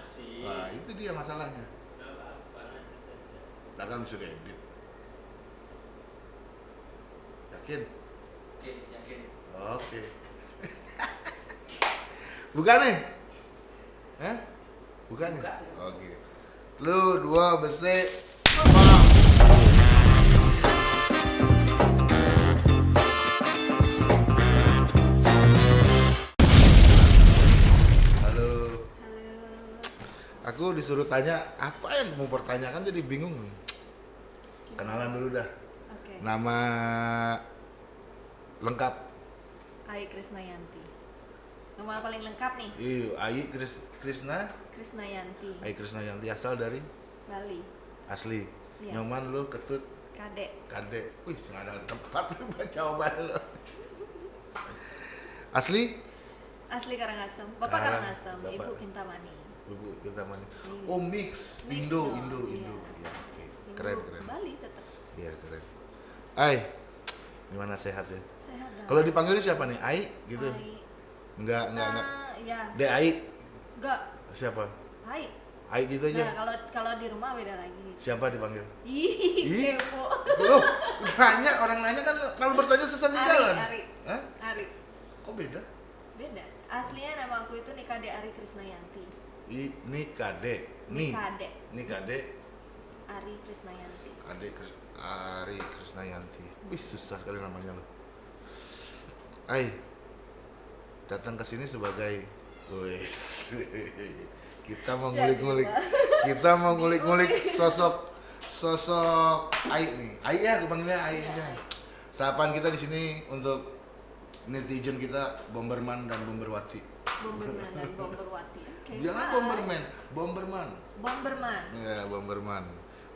Masih. Wah, itu dia masalahnya. Kita kan sudah edit. Yakin? Oke, yakin. Oke. Bukan nih? Hah? Bukan? Bukan. Oke. Lu dua besi. Aku disuruh tanya apa yang mau pertanyakan jadi bingung. Kenalan dulu dah. Oke. Nama lengkap. Ai Krisnayanti. Nama paling lengkap nih, Iya, Ayi Kris, Krisna. Krisnayanti. Ayi Krisna yang asal dari Bali. asli. Iya. Nyoman lu ketut Kadek. kade. Wih, nggak ada tempat buat jawaban lu. Asli? Asli Karangasem. Bapak Karang- Karangasem, Bapak. Ibu Kintamani. Kita mana? Iya. Oh mix, Mix Indo, dong, Indo, iya. Indo. Ya, oke. Ibu Keren, keren. Bali tetap Iya keren. Ai, gimana sehat ya? sehat dong. Kalau dipanggilnya siapa nih? Ai gitu? Ai. Enggak, enggak, enggak. Ya. De Ai Enggak. siapa? Hai. Ai gitu Nah, aja. kalau kalau di rumah beda lagi. Siapa dipanggil? Ih, Ih. kepo. Loh, nanya orang nanya kan kalau bertanya sesat di jalan. Ari. Hah? Ari. Kok beda? Beda. Aslinya nama aku itu Nikade Ari Krisnayanti. I, ini Kade, nih, Nikade. ini Kade, Ari Krisnayanti. Kade Kris, Ari Krisnayanti. Wih susah sekali namanya lo. Ai, datang ke sini sebagai, wis, kita mau ngulik-ngulik, kita mau ngulik-ngulik sosok sosok Ai nih. Ai ya, aku panggilnya Ai Iya, aja. Ai. Sapaan kita di sini untuk netizen kita Bomberman dan Bomberwati. Bomberman dan Bomberwati. Oke. Jangan bye. Bomberman, Bomberman. Bomberman. Ya, Bomberman.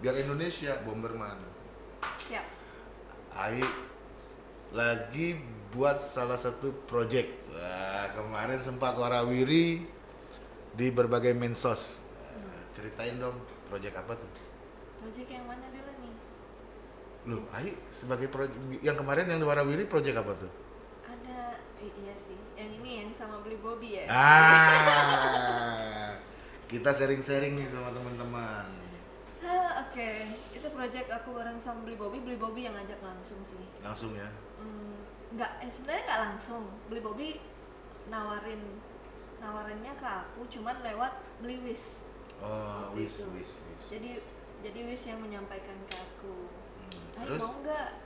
Biar Indonesia Bomberman. Siap. Ai lagi buat salah satu project. Wah, kemarin sempat warawiri di berbagai mensos. Nah, ceritain dong, project apa tuh? Project yang mana dulu nih? Loh, Ai sebagai project yang kemarin yang di warawiri project apa tuh? Ada i- iya sih. Yang ini yang sama beli Bobby ya. Ah, kita sharing-sharing nih sama teman-teman. Hah, oke. Itu project aku bareng sama beli Bobby. Beli Bobby yang ngajak langsung sih. Langsung ya. Hmm, nggak eh sebenarnya nggak langsung. Beli Bobby nawarin nawarinnya ke aku cuman lewat beli Wis. Oh, wis, wis, wis. Jadi jadi Wis yang menyampaikan ke aku. Hmm, Terus? mau nggak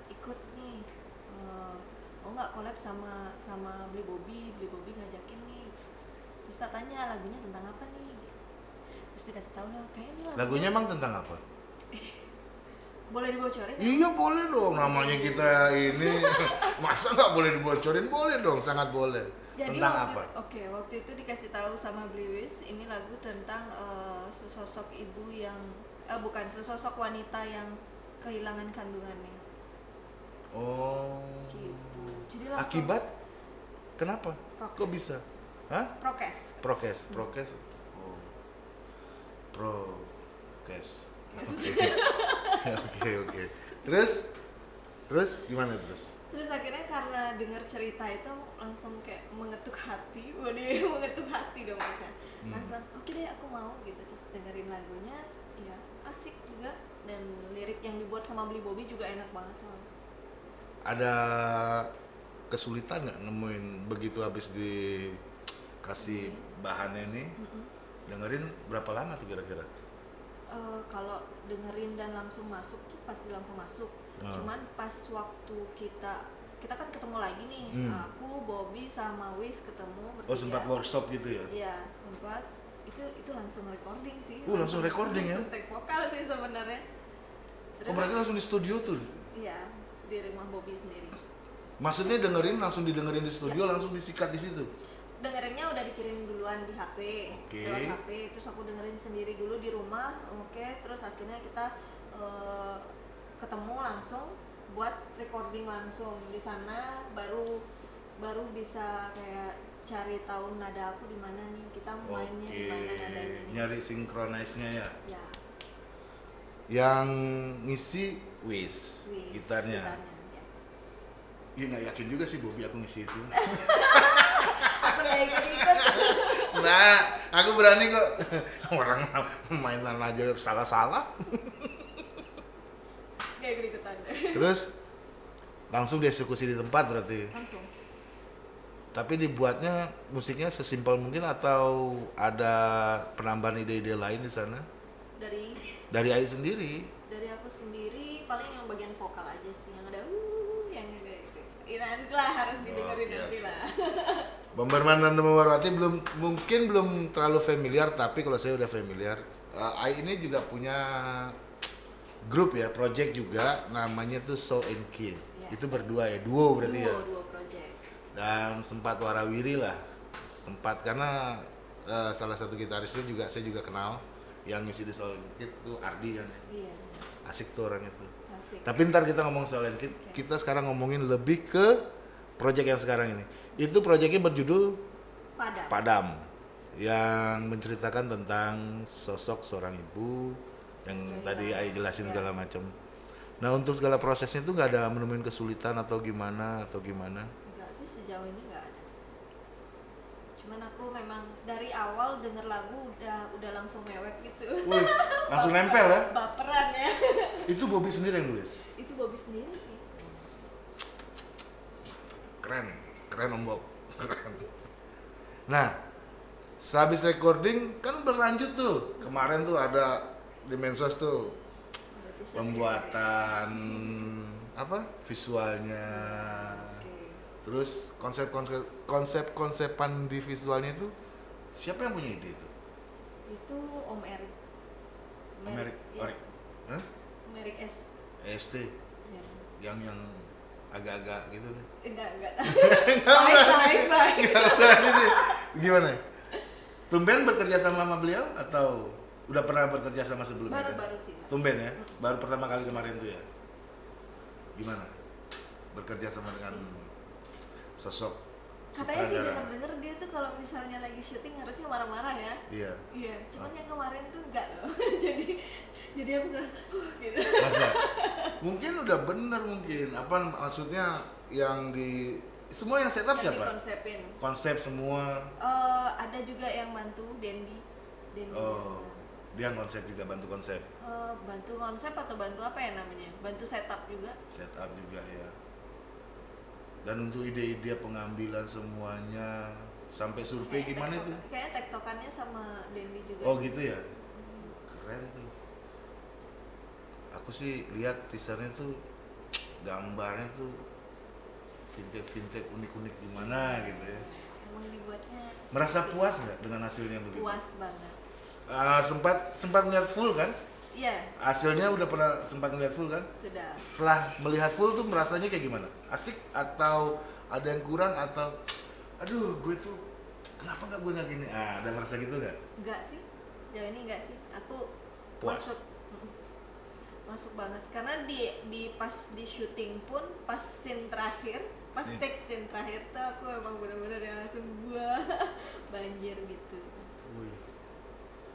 mau nggak collab sama sama beli Bobby? Beli Bobby ngajakin nih. Terus tak tanya lagunya tentang apa nih? Terus dikasih tahu lah kayak ini lagunya. Lagunya emang tentang apa? boleh dibocorin? Iya boleh dong, namanya kita ini masa nggak boleh dibocorin? Boleh dong, sangat boleh. Jadi tentang waktu apa? Oke, waktu itu dikasih tahu sama Bliwis, ini lagu tentang eh, sesosok ibu yang eh bukan sesosok wanita yang kehilangan kandungannya. Oh. Gitu. Jadi Akibat? Kenapa? Prokes. Kok bisa? Hah? prokes. Prokes, prokes. Oh. Prokes. Oke. Oke. Terus? Terus gimana terus? Terus akhirnya karena dengar cerita itu langsung kayak mengetuk hati, waduh mengetuk hati dong maksudnya. Hmm. Langsung oke deh aku mau gitu terus dengerin lagunya, ya asik juga dan lirik yang dibuat sama Beli Bobby juga enak banget soalnya. Ada kesulitan nggak nemuin begitu habis dikasih bahannya ini? Mm-mm. Dengerin berapa lama tuh kira-kira? Eh, kalau dengerin dan langsung masuk tuh pasti langsung masuk. Ah. Cuman pas waktu kita kita kan ketemu lagi nih, Hmm. aku Bobby sama Wis ketemu bertiga. Oh sempat workshop gitu ya? Iya sempat. Itu itu langsung recording sih. Uh, langsung recording ya? Langsung take vokal sih sebenarnya. Oh berarti langsung di studio tuh? Iya di rumah Bobby sendiri. Maksudnya dengerin langsung didengerin di studio langsung disikat di situ? Dengerinnya udah dikirim duluan di HP, Oke. lewat HP. Terus aku dengerin sendiri dulu di rumah, oke. Terus akhirnya kita eh, ketemu langsung buat recording langsung di sana. Baru baru bisa kayak cari tahu nada aku di mana nih. Kita mainnya di mana nadanya nih. nyari synchronize-nya ya. Ya, Yang ngisi Wis, wis, gitarnya. ya. Iya nggak yakin juga sih Bobby aku ngisi itu. Aku nggak ikut-ikut. nah aku berani kok orang mainan aja salah-salah Gak ikut ikutan terus langsung dieksekusi di tempat berarti langsung tapi dibuatnya musiknya sesimpel mungkin atau ada penambahan ide-ide lain di sana dari dari Ai sendiri dari aku sendiri paling yang bagian vokal aja sih yang ada uh yang ada itu. Ya, nanti lah harus didengerin Oke, nanti lah. Bomberman dan Warwati belum mungkin belum terlalu familiar tapi kalau saya udah familiar Eh, Ai ini juga punya grup ya project juga namanya tuh Soul and Kid Ya. itu berdua ya duo berarti ya? Duo duo project. Dan sempat warawiri lah. Sempat karena eh, salah satu gitarisnya juga saya juga kenal yang ngisi di Soul and Kid tuh Ardi kan. Iya asik tuh orang itu asik tapi ntar kita ngomong and Kid Oke. kita sekarang ngomongin lebih ke project yang sekarang ini itu projectnya berjudul padam Padam yang menceritakan tentang sosok seorang ibu yang Kehilangan. tadi Ai jelasin Ya. segala macam. Nah untuk segala prosesnya itu nggak ada menemuin kesulitan atau gimana atau gimana? enggak sih sejauh ini enggak ada cuman aku memang dari awal denger lagu udah udah langsung mewek gitu Wih, langsung nempel ya? baperan ya Itu Bobby sendiri yang nulis. itu Bobby sendiri sih Keren, keren Om Bob, keren. Nah, sehabis recording kan berlanjut tuh. Kemarin tuh ada di Mensos tuh pembuatan apa visualnya. Terus konsep konsep konsep konsepan di visualnya itu siapa yang punya ide itu? Itu Om Erik Om Erik. Erik. Hah? Om Erik S ST Ya. yang yang agak-agak gitu tuh? Enggak enggak. Baik baik baik. Gimana? Tumben bekerja sama sama beliau atau udah pernah bekerja sama sebelumnya? Baru baru sih tumben ya? Baru pertama kali kemarin tuh ya? Gimana? Bekerja sama dengan sosok katanya sih denger denger dia tuh kalau misalnya lagi syuting harusnya marah-marah ya. Iya. Iya cuman yang kemarin tuh enggak loh. Jadi jadi aku ngerasa huh, gitu. Masa? mungkin udah bener mungkin. Apa maksudnya yang di semua yang setup yang siapa? dikonsepin. Konsep semua. Eh, ada juga yang bantu Dendi. Dendi. Oh dia konsep juga bantu konsep. Eh, bantu konsep atau bantu apa ya namanya? Bantu setup juga. Setup juga ya dan untuk ide-ide pengambilan semuanya sampai survei Kayak gimana itu? kayaknya tektokannya sama Dendi juga oh sih. gitu ya? Keren tuh. Aku sih lihat teasernya tuh gambarnya tuh vintage vintage unik unik gimana gitu ya. Emang dibuatnya merasa puas nggak dengan hasilnya begitu? Puas banget. Ah, sempat sempat melihat full kan iya. Hasilnya udah pernah sempat melihat full kan? Sudah. Setelah melihat full tuh merasanya kayak gimana? Asik atau ada yang kurang atau aduh gue tuh kenapa nggak gue nggak gini ah ada merasa gitu nggak? Enggak sih. Sejauh ini enggak sih. Aku Puas. masuk masuk banget. Karena di di pas di syuting pun pas scene terakhir pas Nih. take scene terakhir tuh aku emang bener-bener yang langsung gua banjir gitu. Wih,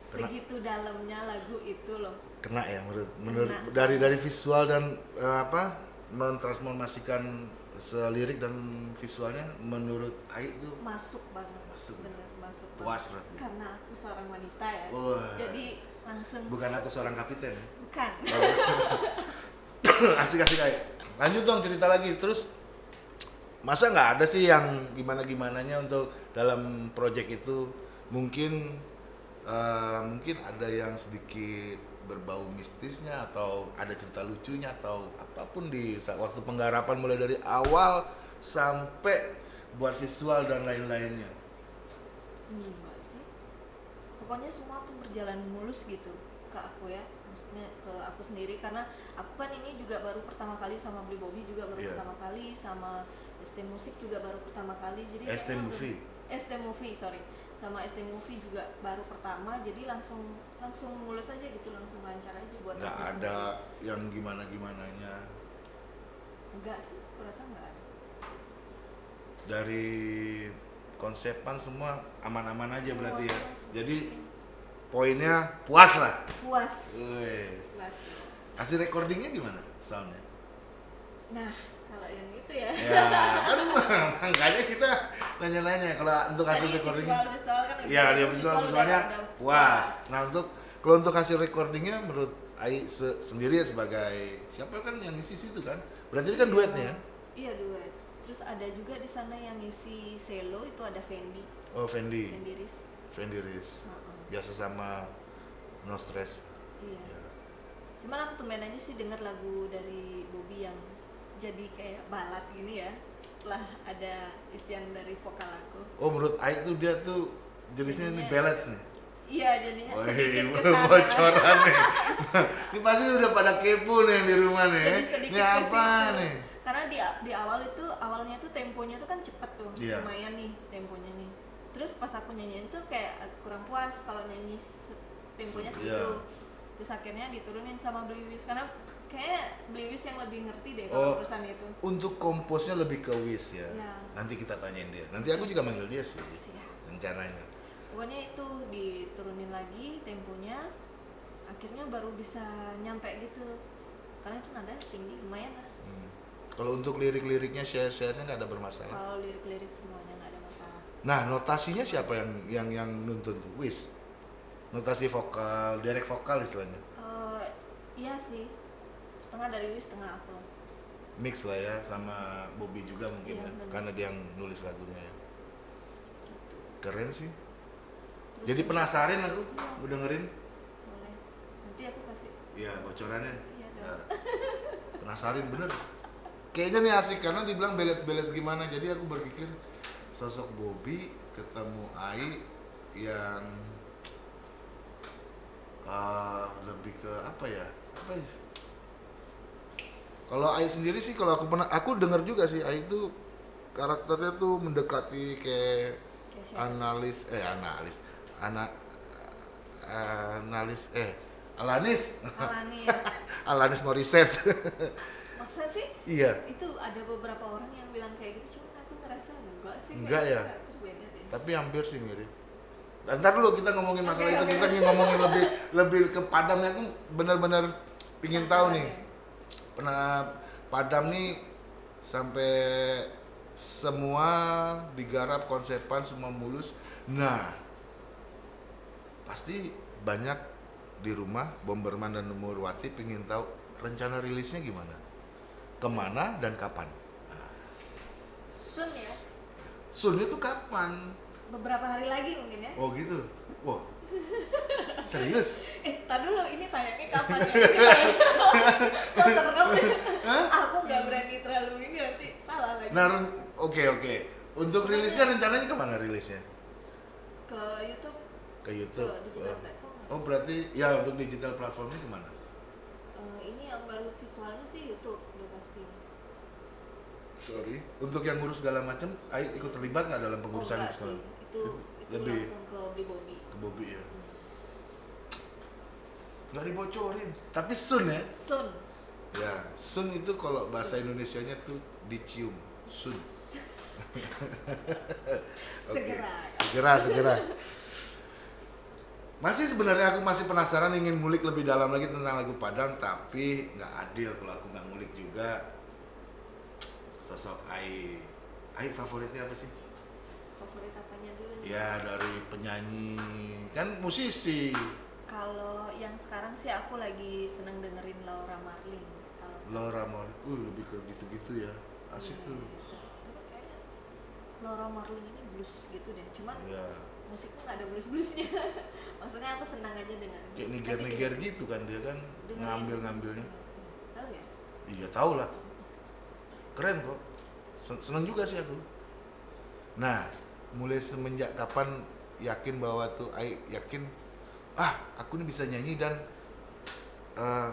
segitu dalamnya lagu itu loh kena ya menurut menurut Kena. dari dari visual dan eh, apa mentransformasikan selirik dan visualnya menurut Ai itu masuk banget Masuk. bener masuk Puas banget. karena aku seorang wanita ya Wah. jadi langsung bukan aku seorang kapiten bukan asik asik Ai. lanjut dong cerita lagi terus masa nggak ada sih yang gimana gimananya untuk dalam project itu mungkin eh, mungkin ada yang sedikit berbau mistisnya atau ada cerita lucunya atau apa pun di saat waktu penggarapan mulai dari awal sampai buat visual dan lain-lainnya? Enggak sih. Pokoknya semua tuh berjalan mulus gitu ke aku ya. Maksudnya ke aku sendiri. Karena aku kan ini juga baru pertama kali sama Beli Bobby juga baru Iya. pertama kali sama ST Musik juga baru pertama kali. Jadi ST Movie? ST Movie sorry sama ST Movie juga baru pertama jadi langsung langsung mulus aja gitu langsung lancar aja buat nggak ada sendiri. yang gimana gimananya enggak sih aku rasa enggak ada. Dari konsepan semua aman-aman aja Semua berarti ya. jadi poinnya puas lah. Puas. Puas. Hasil recordingnya gimana soundnya? Nah kalau yang itu ya. Ya kan makanya kita nanya-nanya kalau untuk hasil Tadi recording visual visual kan Iya, dia visual visualnya puas. Nah, untuk kalau untuk hasil recordingnya menurut Ai se- sendiri ya sebagai siapa kan yang ngisi situ kan? Berarti ini kan duetnya ya? Iya duet. Terus ada juga di sana yang ngisi selo itu ada Fendi, Oh, Fendi. Fendi Riz. Fendi Riz. Biasa sama No Stress. Iya. Ya. Cuman aku tumben aja sih denger lagu dari Bobby yang jadi kayak balad gini ya setelah ada isian dari vokal aku. Oh, menurut Ai tuh dia tuh jenisnya ini ballads nih. Iya jadinya Wih, sedikit ke sana. bocoran nih. ini pasti udah pada kepo nih yang di rumah nih. Jadi Ini apa ke situ. nih? Karena di di awal itu awalnya tuh temponya tuh kan cepet tuh, Iya. lumayan nih temponya nih. Terus pas aku nyanyiin tuh kayak kurang puas kalau nyanyi temponya Se- segitu. iya. Terus akhirnya diturunin sama Bliwis karena kayak Bliwis yang lebih ngerti deh Oh. kalau perusahaan itu. Untuk komposnya lebih ke Wis ya. Ya. Nanti kita tanyain dia. Nanti aku juga manggil dia sih Siap. rencananya. Pokoknya itu diturunin lagi temponya, akhirnya baru bisa nyampe gitu. Karena itu nada tinggi lumayan lah. Hmm. Kalau untuk lirik-liriknya share-share-nya nggak ada bermasalah. Kalau lirik-lirik semuanya nggak ada masalah. Nah, notasinya siapa yang yang yang nuntun? Wis. Notasi vokal, direct vokal istilahnya. Eh, iya sih, setengah dari Wis, setengah aku. Mix lah ya sama Bobby juga mungkin Iya, ya. benar. Karena dia yang nulis lagunya ya. Keren sih. Terus Jadi penasaran aku Iya. udah dengerin. Boleh. Nanti aku kasih. Iya, bocorannya. Iya Ya. dong. Penasaran bener. Kayaknya nih asik karena dibilang belet-belet gimana. Jadi aku berpikir sosok Bobby ketemu Ai yang eh, lebih ke apa ya? Apa ya? Kalau Ai sendiri sih kalau aku pernah aku dengar juga sih Ai itu karakternya tuh mendekati kayak siapa? analis eh analis anak analis eh Alanis Alanis. Alanis Morissette Masa sih? iya Itu ada beberapa orang yang bilang kayak gitu, cuman aku ngerasa enggak sih. Enggak ya? Tapi hampir sih mirip ntar dulu kita ngomongin masalah Oke, itu. oke. kita ingin ngomongin lebih lebih ke Padamnya aku benar-benar pingin tahu nih. Pernah Padam nih sampai semua digarap konsepan semua mulus. Nah pasti banyak di rumah Bomberman dan Nurwati pingin tahu rencana rilisnya gimana. Ke mana dan kapan? Sun ya, Sun itu kapan beberapa hari lagi mungkin ya. Oh gitu. Wah. Serius? Eh, tar dulu ini tayangnya kapan ya? Kok serem? Aku nggak berani terlalu ini nanti salah lagi. Nah, oke oke. Untuk rilisnya rencananya ke mana rilisnya? Ke YouTube, Ke YouTube. ke digital Oh. platform. Oh berarti ya untuk digital platformnya ke mana? Eh, ini yang baru visualnya sih YouTube udah pasti. Sorry. Untuk yang ngurus segala macam, ikut terlibat nggak dalam pengurusan oh, di enggak sekolah? sih. Itu itu Lebih. langsung ke Bli Bobby. Ke Bobby ya. Nggak dibocorin. Tapi Sun ya. Sun. Ya, Sun itu kalau bahasa Indonesianya tuh dicium. Sun. Segera. Segera, segera. Masih sebenarnya aku masih penasaran ingin ngulik lebih dalam lagi tentang lagu Padang, tapi nggak adil kalau aku nggak ngulik juga sosok Ai. Ai favoritnya apa sih? Favorit apanya dulu nih? Ya dari penyanyi, kan musisi. Kalau yang sekarang sih aku lagi seneng dengerin Laura Marling. Kalau Laura Mar, uh lebih ke gitu-gitu ya. Asik Iya, tuh. gitu. Laura Marling ini blues gitu deh. Cuman Ya, musiknya nggak ada blues bluesnya. Maksudnya aku senang aja dengan kayak niger-niger gitu kan dia kan ngambil-ngambilnya. Tahu ya? Iya tahu lah. Keren kok. Sen- Seneng juga sih aku. Nah, mulai semenjak kapan yakin bahwa tuh Ai yakin ah aku nih bisa nyanyi dan eh,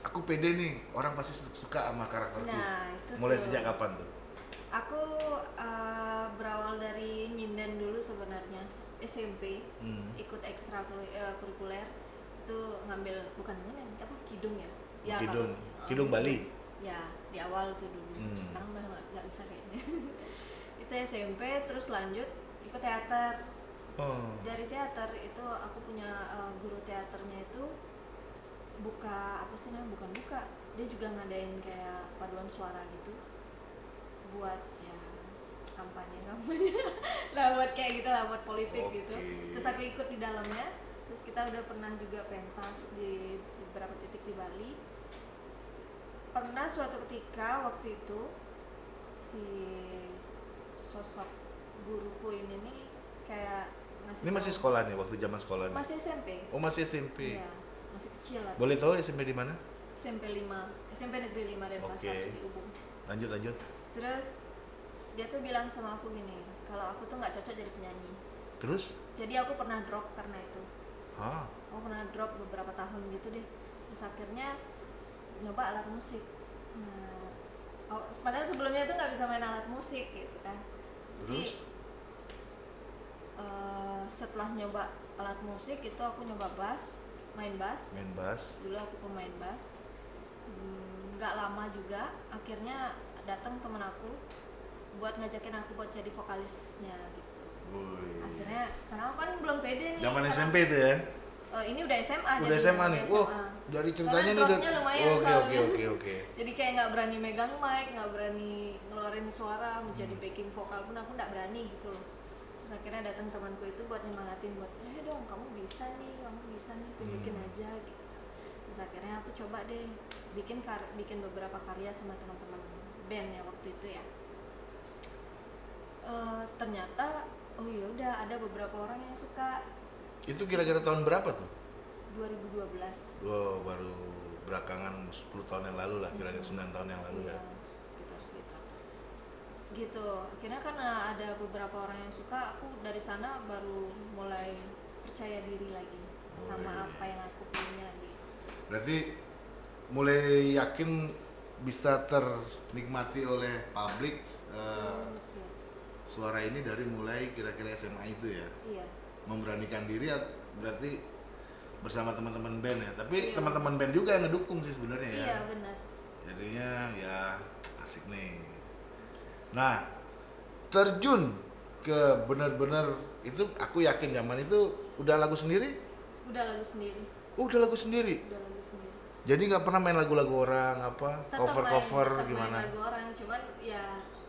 aku pede nih orang pasti su- suka sama karakterku. Nah, itu mulai tuh. sejak kapan tuh? Aku eh, berawal dari nyinden dulu sebenarnya SMP Hmm. ikut ekstra eh, kurikuler itu ngambil bukan nyinden apa kidung ya? Ya Kidung. Kidung Bali. Ya di awal tuh dulu. Hmm. Sekarang udah nggak bisa kayaknya. itu SMP terus lanjut ikut teater. Oh. Dari teater itu aku punya eh, guru teaternya itu buka apa sih namanya bukan buka dia juga ngadain kayak paduan suara gitu buat ya kampanye kampanye lah buat kayak gitu lah buat politik gitu Oke. terus aku ikut di dalamnya terus kita udah pernah juga pentas di beberapa titik di Bali pernah suatu ketika waktu itu si sosok guruku ini nih kayak ngasih Ini masih sekolah nih waktu zaman sekolah nih. masih SMP Oh masih SMP. Iya, masih kecil lah Boleh tahu SMP di mana? SMP 5 SMP negeri 5 Denpasar Oke. di Ubung Lanjut lanjut. terus dia tuh bilang sama aku gini kalau aku tuh nggak cocok jadi penyanyi Terus? jadi aku pernah drop karena itu Hah? aku pernah drop beberapa tahun gitu deh terus akhirnya nyoba alat musik nah oh, padahal sebelumnya tuh nggak bisa main alat musik gitu kan jadi Terus? eh, setelah nyoba alat musik itu aku nyoba bass main bass Main bass. dulu aku pemain bass Hmm, nggak lama juga akhirnya datang temen aku buat ngajakin aku buat jadi vokalisnya gitu Woi. akhirnya karena aku kan belum pede nih Zaman SMP itu ya? Eh, ini udah SMA Udah jadi SMA nih. SMA. dari ceritanya nih udah. Oke oke oke oke. jadi kayak nggak berani megang mic nggak berani ngeluarin suara mau jadi Hmm. backing vokal pun aku nggak berani gitu loh terus akhirnya datang temanku itu buat nyemangatin buat eh dong kamu bisa nih kamu bisa nih tunjukin Hmm. aja gitu terus akhirnya aku coba deh bikin kar bikin beberapa karya sama teman-teman band ya waktu itu ya Eh, ternyata oh ya udah ada beberapa orang yang suka Itu kira-kira tahun berapa tuh? 2012 Wow, baru belakangan 10 tahun yang lalu lah, kira-kira Hmm. 9 tahun yang lalu ya. Iya, sekitar gitu akhirnya karena ada beberapa orang yang suka aku dari sana baru mulai percaya diri lagi sama apa yang aku punya gitu Berarti mulai yakin bisa ternikmati oleh publik iya. suara ini dari mulai kira-kira SMA itu ya. iya Memberanikan diri berarti bersama teman-teman band ya. Tapi Iya. teman-teman band juga yang ngedukung sih sebenarnya ya. iya benar Jadinya ya asik nih. Nah, terjun ke benar-benar itu aku yakin zaman itu udah lagu sendiri? udah lagu sendiri Oh, udah lagu sendiri. udah lagu sendiri Jadi nggak pernah main lagu-lagu orang apa Tetap cover main- cover tetap main gimana? lagu orang cuman ya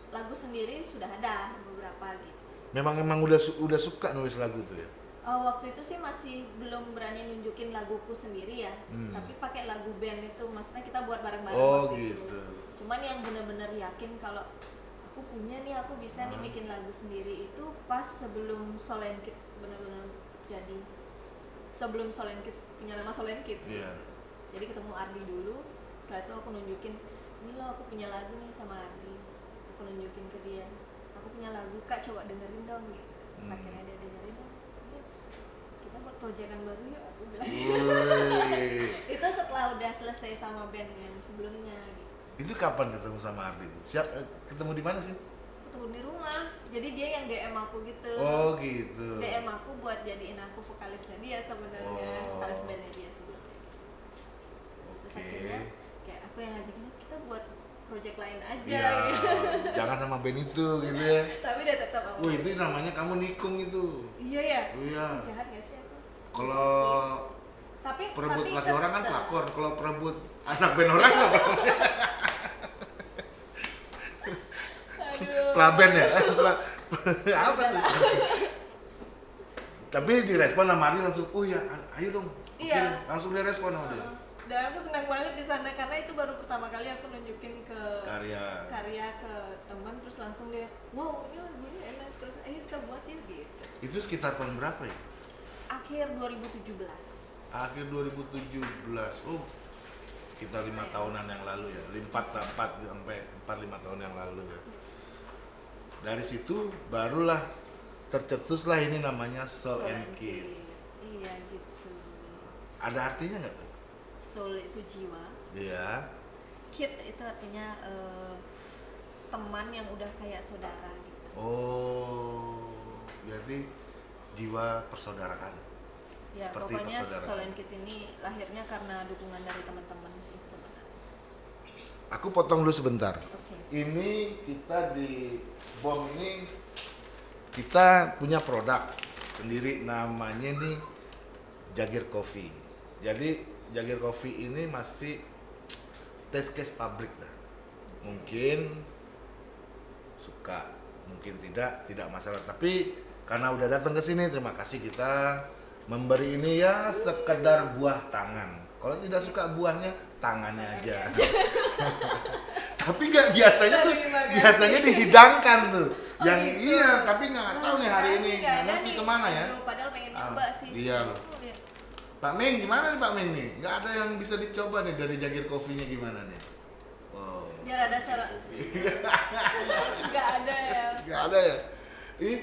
lagu sendiri sudah ada beberapa gitu Memang emang udah udah suka nulis lagu tuh ya. Oh, waktu itu sih masih belum berani nunjukin laguku sendiri ya, Hmm. tapi pakai lagu band itu, maksudnya kita buat bareng-bareng. Oh waktu itu. gitu. Cuman yang bener-bener yakin kalau aku punya nih, aku bisa nih Hmm. bikin lagu sendiri itu pas sebelum Solenkit bener-bener jadi. Sebelum Solenkit punya nama Solenkit. Iya. Jadi ketemu Ardi dulu, setelah itu aku nunjukin, ini loh aku punya lagu nih sama Ardi. Aku nunjukin ke dia, aku punya lagu kak coba dengerin dong gitu. Terus Hmm. akhirnya dia dengerin, "Oh, yuk, kita buat proyekan baru yuk aku bilang. Itu setelah udah selesai sama band yang sebelumnya gitu. Itu kapan ketemu sama Ardi itu? Siap eh, ketemu di mana sih? Ketemu di rumah, jadi dia yang DM aku gitu. Oh gitu. DM aku buat jadiin aku vokalisnya dia sebenarnya, Oh. vokalis bandnya dia. Terus Oke. akhirnya kayak aku yang ngajakin kita buat project lain aja Ya, gitu. jangan sama band itu gitu ya. Tapi dia tetap aku. Wah itu namanya kamu nikung itu. Iya ya. Iya. Ih, Jahat gak sih aku? Kalau Tapi perebut laki orang kan pelakor, kalau perebut anak band orang apa? Aduh. Pelaben ya? Apa tuh? Tapi direspon sama Ari langsung, oh ya, ayo dong. Iya. langsung direspon sama dia. Heeh. Dan aku senang banget di sana karena itu baru pertama kali aku nunjukin ke Karya. karya ke teman terus langsung dia wow ini lagunya enak terus ayo kita buat ya gitu Itu sekitar tahun berapa ya? akhir 2017 Akhir 2017. Oh, sekitar lima tahunan yang lalu ya. Empat, empat sampai empat lima tahun yang lalu ya. Dari situ barulah tercetuslah ini namanya Soul and Kid. iya gitu Ada artinya nggak tuh? soul itu jiwa Iya. kid itu artinya eh, teman yang udah kayak saudara gitu Oh, berarti jiwa persaudaraan. ya Seperti pokoknya persaudaraan. soul and kid ini lahirnya karena dukungan dari teman-teman sih sebenarnya Aku potong dulu sebentar. oke Ini kita di bom ini kita punya produk sendiri namanya nih Jagir Coffee. Jadi Jagir Coffee ini masih test case publik lah. Mungkin suka, mungkin tidak tidak masalah tapi karena udah datang ke sini terima kasih kita memberi ini ya sekedar buah tangan kalau tidak suka buahnya tangannya aja tapi nggak biasanya tuh biasanya dihidangkan tuh. Oh, yang gitu. iya tapi nggak tahu nih hari ini Nggak ngerti ke mana ya. Aduh, padahal pengen Ah, nyoba sih. iya loh. Oh. Pak Min gimana nih Pak Min nih? Nggak ada yang bisa dicoba nih dari jagir kopinya gimana nih? Wow biar ada suara nggak ada ya. Nggak ada ya? Ih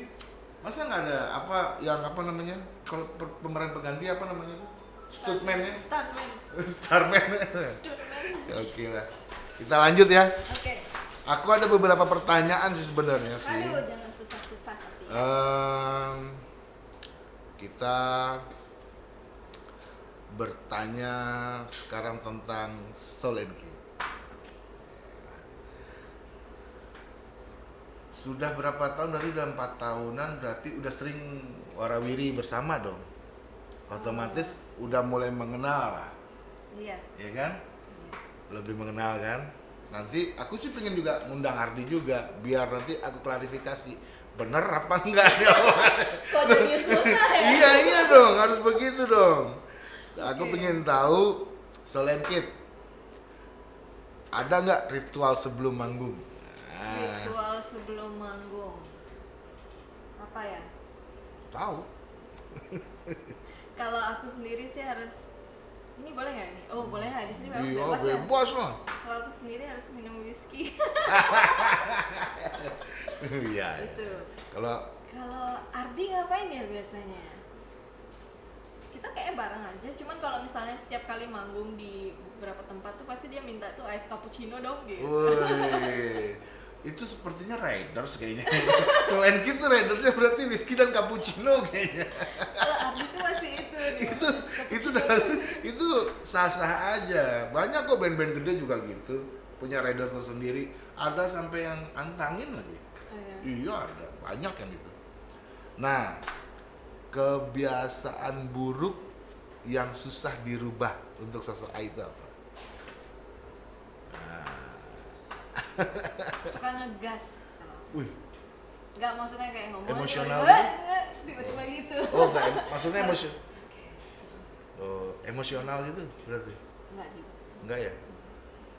masa nggak ada apa yang apa namanya? Kalau pemeran pengganti apa namanya tuh? Stuntman. Ya stuntman. Starman stuntman. Oke lah kita lanjut ya oke aku ada beberapa pertanyaan sih sebenarnya sih aduh jangan susah-susah Em, kita bertanya sekarang tentang Solenki. Sudah berapa tahun? Dari udah empat tahunan, berarti udah sering warawiri bersama dong. Otomatis udah mulai mengenal lah, iya ya kan? Lebih mengenal kan? Nanti aku sih pengen juga ngundang Hardi juga, biar nanti aku klarifikasi. Bener apa enggak? Ya kok jadi susah ya? Iya iya dong harus begitu dong. Aku Oke. pengen tahu Solen Kid ada nggak ritual sebelum manggung? Ritual sebelum manggung. Apa ya? Tahu. Kalau aku sendiri sih harus ini boleh nggak ini? Oh boleh ya di sini memang iya bebas ya? bebas lah. Kalau aku sendiri harus minum whisky. Iya iya. itu kalau kalau Ardi ngapain ya biasanya? Kita kayak bareng aja cuman kalau misalnya setiap kali manggung di beberapa tempat tuh pasti dia minta tuh ice cappuccino dong gitu. Woi. Itu sepertinya Raiders kayaknya. Selain gitu Raidersnya berarti whisky dan cappuccino kayaknya kalau Ardi tuh masih itu dia itu ice itu cappuccino. sah- itu sah sah aja. Banyak kok band-band gede juga gitu. Punya rider tersendiri. Ada sampai yang antangin lagi. Oh, iya. iya ada. Banyak yang gitu. Nah kebiasaan buruk yang susah dirubah untuk sosok A itu apa? Suka ngegas. Wih. Nggak maksudnya kayak ngomong Emosional tiba-tiba, gitu? "Nggak," tiba-tiba gitu. Oh enggak maksudnya emosi oh emosional gitu berarti? Nggak juga sih. Enggak ya?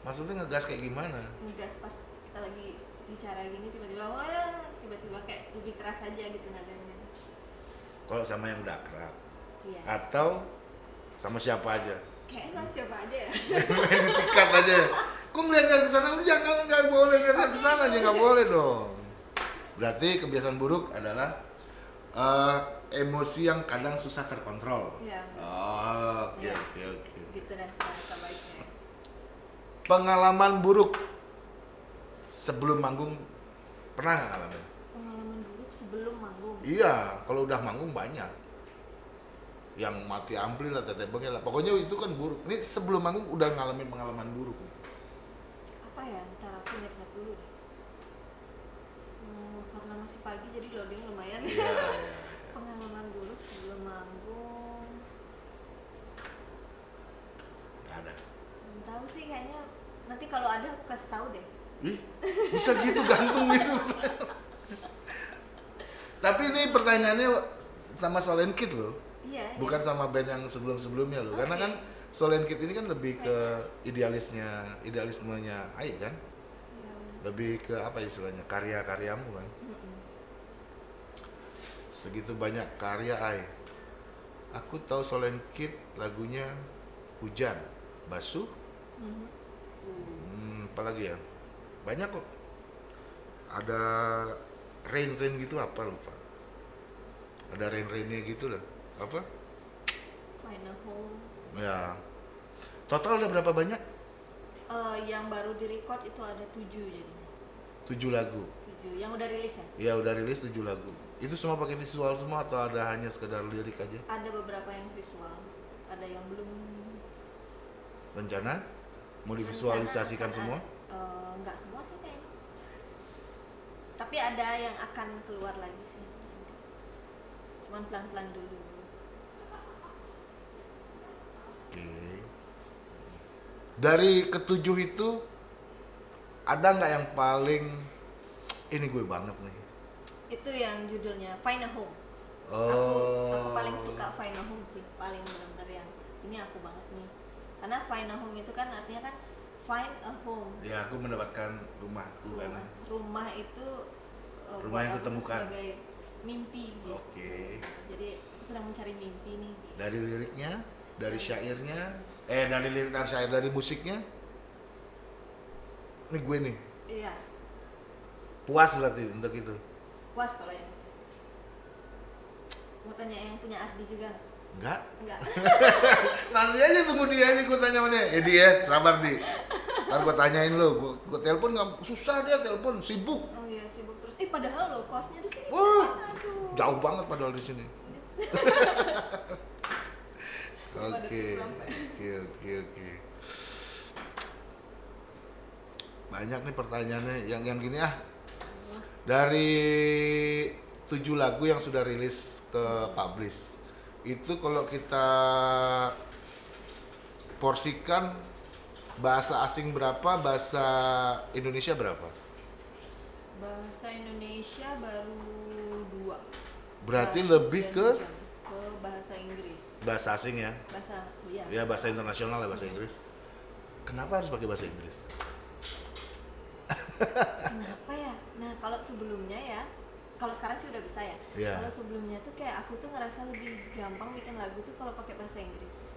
Maksudnya ngegas kayak gimana? Ngegas pas kita lagi bicara gini tiba-tiba wah ya tiba-tiba kayak lebih keras aja gitu nadanya. Kalau sama yang udah akrab. Iya. Atau sama siapa aja? Kayaknya sama siapa aja ya? Main sikat aja. Kok ngeliat ke sana udah jangan nggak boleh. Ngeliat ke sana aja nggak boleh dong. Berarti kebiasaan buruk adalah eh, emosi yang kadang susah terkontrol. Iya. oh, oke Iya. oke oke. Gitu bahasa baiknya. Pengalaman buruk sebelum manggung pernah nggak ngalamin? Pengalaman buruk sebelum manggung? Iya kalau udah manggung banyak. Yang mati ampli lah teteh bengel lah. Pokoknya itu kan buruk. Ini sebelum manggung udah ngalamin pengalaman buruk. Apa ya ntar aku ingat-ingat dulu deh. Hmm, karena masih pagi jadi loading lumayan. Iya iya. pengalaman buruk sebelum manggung nggak ada belum tahu sih kayaknya nanti kalau ada aku kasih tahu deh Ih, bisa gitu gantung gitu. Tapi ini pertanyaannya sama Solen Kid loh, iya bukan iya. sama band yang sebelum-sebelumnya loh. Karena Oke. kan Solen Kid ini kan lebih ke idealisnya, idealismenya Ai kan, Iya. lebih ke apa istilahnya karya-karyamu kan. Mm-mm. Segitu banyak karya Ai. Aku tahu Solen Kid lagunya Hujan, Basuh, Hmm, apa lagi ya? Banyak kok. Ada rain rain gitu apa lupa. Ada rain rainnya gitu lah. Apa? Find a home Ya. Total ada berapa banyak? Eh, yang baru di record itu ada tujuh jadinya Tujuh lagu. tujuh yang udah rilis ya Ya udah rilis tujuh lagu. Itu semua pakai visual semua atau ada hanya sekedar lirik aja? ada beberapa yang visual ada yang belum Rencana mau divisualisasikan semua? nggak semua sih kayaknya tapi ada yang akan keluar lagi sih cuman pelan-pelan dulu Oke. Dari ketujuh itu ada nggak yang paling ini gue banget nih itu yang judulnya Find a Home Oh. aku aku paling suka Find a Home sih paling benar-benar yang ini aku banget nih karena Find a Home itu kan artinya kan find a home Ya, aku mendapatkan rumahku rumah, karena. rumah itu uh, Rumah yang kutemukan. sebagai mimpi gitu Oke. jadi aku sedang mencari mimpi nih Dari liriknya, dari syairnya, eh dari lirik dan syair dari musiknya. Ini gue nih, iya puas berarti untuk itu. puas kalau yang mau tanya yang punya Ardi juga? Enggak? enggak Nanti aja tunggu dia aja gue tanya sama dia. Ya dia, sabar di. Ntar gue tanyain lo, gue, gue telepon nggak susah dia telepon, sibuk. oh iya sibuk terus eh padahal lo kosnya di sini Wah, jauh banget padahal di sini. Oke, oke, oke, oke. Banyak nih pertanyaannya, yang yang gini ah. Dari tujuh lagu yang sudah rilis ke publish, itu kalau kita porsikan bahasa asing berapa, bahasa Indonesia berapa? bahasa Indonesia baru dua Berarti Bahasa lebih ke ke bahasa Inggris bahasa asing ya? bahasa iya Ya bahasa internasional ya bahasa Inggris. Kenapa harus pakai bahasa Inggris? Kenapa ya? Nah kalau sebelumnya ya, kalau sekarang sih udah bisa ya. Iya. Kalau sebelumnya tuh kayak aku tuh ngerasa lebih gampang bikin lagu tuh kalau pakai bahasa Inggris.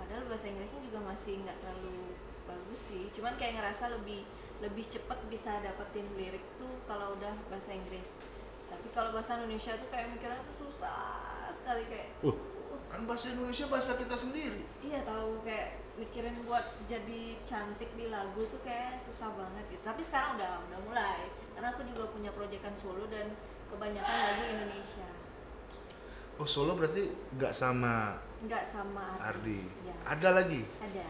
Padahal bahasa Inggrisnya juga masih nggak terlalu bagus sih. Cuman kayak ngerasa lebih lebih cepet bisa dapetin lirik tuh kalau udah bahasa Inggris. Tapi kalau bahasa Indonesia tuh kayak mikirnya tuh susah sekali kayak Uh, kan bahasa Indonesia bahasa kita sendiri. Iya tahu kayak mikirin buat jadi cantik di lagu tuh kayak susah banget gitu. Tapi sekarang udah udah mulai. Karena aku juga punya proyekan solo dan kebanyakan lagu Indonesia. Oh Solo berarti nggak sama Enggak sama Ardi. Iya. Ada lagi? Ada.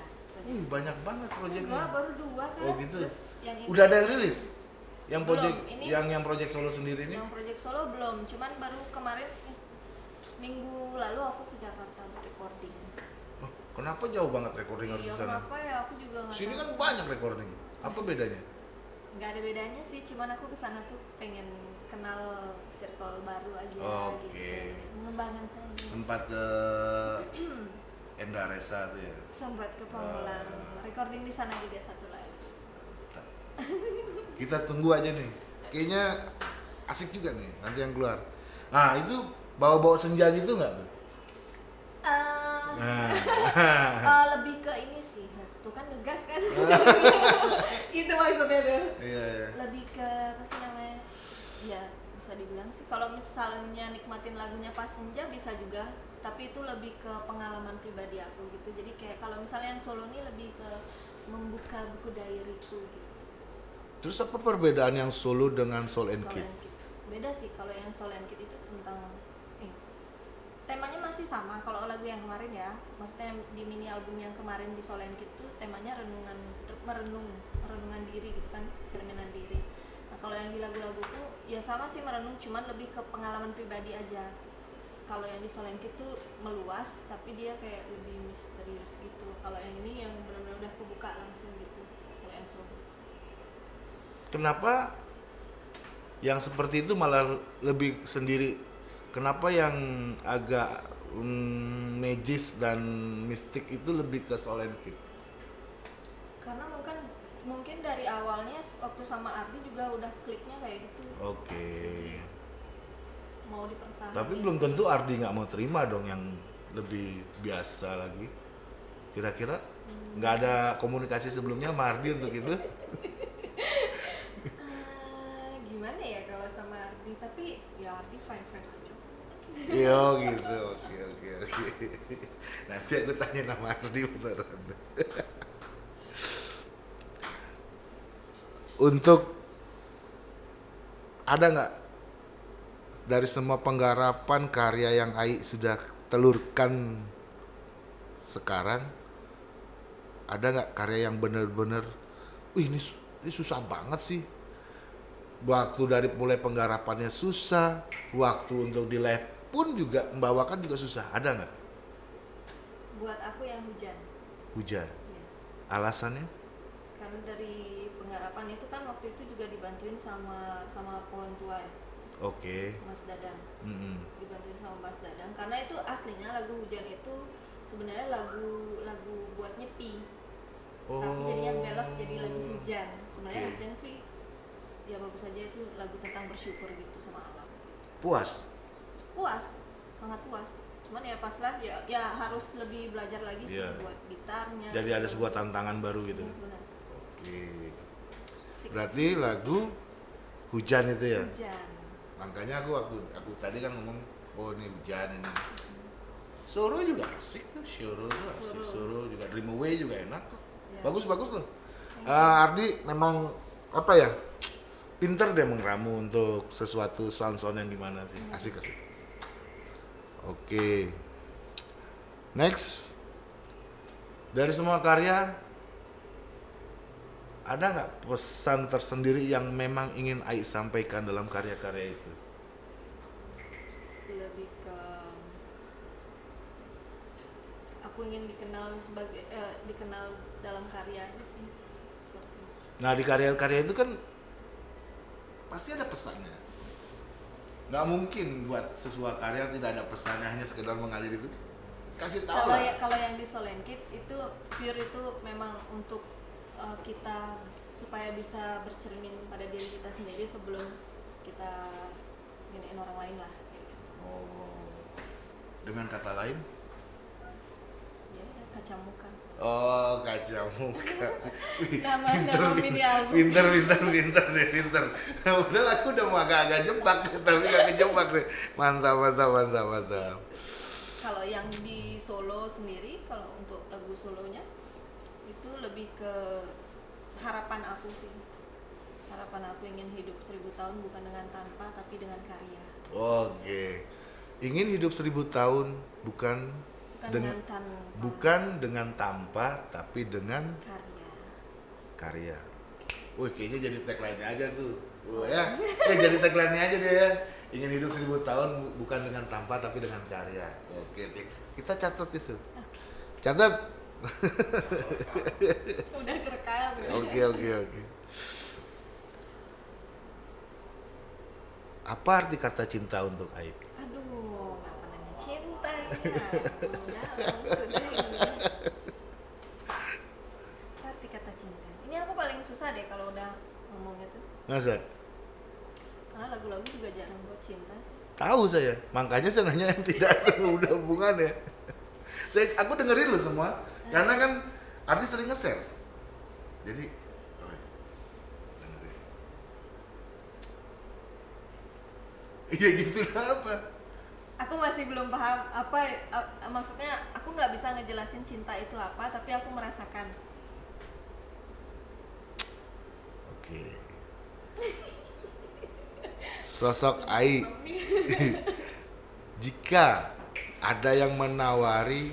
Uh, banyak banget Dua proyeknya. baru dua kan. Oh gitu. Terus yang ini, Udah ada yang rilis? Yang Belum, ini- yang yang project Solo sendiri ini? yang proyek solo belum. Cuman baru kemarin eh, minggu lalu aku ke Jakarta kenapa jauh banget recording harus Iya, di sana? kenapa ya aku juga nggak Sini tahu. kan banyak recording. Apa bedanya? nggak ada bedanya sih cuman aku ke sana tuh pengen kenal circle baru aja Oke. gitu mengembangkan saya Sempat ke Endaresa tuh ya. sempat ke Pamulang Ah. recording di sana juga satu lagi Kita tunggu aja nih. Kayaknya asik juga nih nanti yang keluar. Nah itu bawa-bawa senja gitu nggak tuh? Nah, eh, lebih ke ini sih. Tuh kan ngegas kan? Itu maksudnya tuh. Iya iya. lebih ke apa sih namanya? Ya bisa dibilang sih. Kalau misalnya nikmatin lagunya pas senja bisa juga. Tapi itu lebih ke pengalaman pribadi aku gitu. Jadi kayak kalau misalnya yang solo ini lebih ke membuka buku diaryku gitu. Terus apa perbedaan yang solo dengan Soul and Soul Kid? and Kid. beda sih kalau yang Soul and Kid itu tentang temanya masih sama kalau lagu yang kemarin ya. Maksudnya di mini album yang kemarin di Kid tuh temanya renungan merenung merenungan diri gitu kan cerminan diri. Nah kalau yang di lagu-lagu tuh ya sama sih merenung cuman lebih ke pengalaman pribadi aja. Kalau yang di Kid tuh meluas tapi dia kayak lebih misterius gitu. Kalau yang ini yang benar-benar udah kebuka langsung gitu kalau yang solo. Kenapa yang seperti itu malah lebih sendiri? Kenapa yang agak mm, magis dan mistik itu lebih ke Soul and Kid? karena mungkin mungkin dari awalnya waktu sama Ardi juga udah kliknya kayak gitu Oke. mau dipertahankan Tapi belum tentu Ardi nggak mau terima dong yang lebih biasa lagi. Kira-kira nggak ada komunikasi sebelumnya sama Ardi untuk itu? Ah, gimana ya kalau sama Ardi tapi ya Ardi fine fine aja Iya gitu, oke oke oke. Nanti aku tanya nama Ardi beneran. Untuk ada nggak dari semua penggarapan karya yang Ai sudah telurkan sekarang ada nggak karya yang bener-bener, ini, ini susah banget sih waktu dari mulai penggarapannya susah, waktu untuk di live pun juga membawakan juga susah. Ada nggak buat aku yang hujan hujan? ya. Alasannya? karena dari penggarapan itu kan waktu itu juga dibantuin sama sama pohon tua ya, Oke. Mas Dadang Mm-mm. dibantuin sama Mas Dadang karena itu aslinya lagu hujan itu sebenarnya lagu lagu buat nyepi tapi jadinya belok jadi lagu hujan sebenarnya Oke. hujan sih ya bagus aja itu lagu tentang bersyukur gitu sama alam Puas. Puas sangat puas cuman ya pas lah ya, ya harus lebih belajar lagi sih Iya. buat gitarnya Jadi ada sebuah tantangan baru gitu. Iya, benar. Oke. Berarti lagu hujan itu ya. hujan Makanya aku waktu aku tadi kan ngomong oh ini hujan ini. Soro juga asik tuh, Soro tuh asik. Soro. Juga Dream Away juga enak kok. Ya. Bagus bagus loh. Eh, Ardi memang apa ya? Pinter deh mengramu untuk sesuatu sound-sound yang gimana sih. Asik Oke. Next. Dari semua karya ada nggak pesan tersendiri yang memang ingin Ai sampaikan dalam karya-karya itu? lebih ke aku ingin dikenal sebagai eh, dikenal dalam karya aja sih. Nah di karya-karya itu kan pasti ada pesannya. Nggak mungkin buat sebuah karya tidak ada pesannya hanya sekedar mengalir itu. Kasih tahu kalau lah. ya kalau yang di Solenkit itu pure itu memang untuk eh, kita supaya bisa bercermin pada diri kita sendiri sebelum kita giniin orang lain lah gitu. Oh. Dengan kata lain? ya kaca muka Oh kaca muka. Nama- pinter, nama pinter, mini album. pinter, pinter, pinter deh, pinter. Padahal aku udah mau agak-agak jebak, tapi gak kejebak deh. Mantap, mantap, mantap, mantap. kalau yang di Solo sendiri kalau untuk lagu solonya itu lebih ke harapan aku sih harapan aku ingin hidup seribu tahun bukan dengan tanpa tapi dengan karya Oke. Ingin hidup seribu tahun bukan bukan dengan dengan tanpa bukan dengan tanpa tapi dengan karya karya. Wih, kayaknya jadi tagline aja tuh. Wah, ya. Eh, jadi tagline aja deh ya. Ingin hidup seribu tahun bu- bukan dengan tanpa tapi dengan karya. Oke, oke. Kita catat itu. Catat. udah kerekam ya. Oke, oke, oke. Apa arti kata cinta untuk Aib? aduh kenapa nanya cinta ya udah sudah ini arti kata cinta ini aku paling susah deh kalau udah ngomong itu Masa? karena lagu-lagu juga jarang buat cinta sih Tahu saya, makanya saya nanya yang tidak semudah hubungan ya. Saya, aku dengerin loh semua, karena kan artis sering nge-share. Jadi, oh iya, dengerin. Iya gitu lah apa? Aku masih belum paham apa a- maksudnya aku nggak bisa ngejelasin cinta itu apa tapi aku merasakan Oke. Sosok Ai. Jika ada yang menawari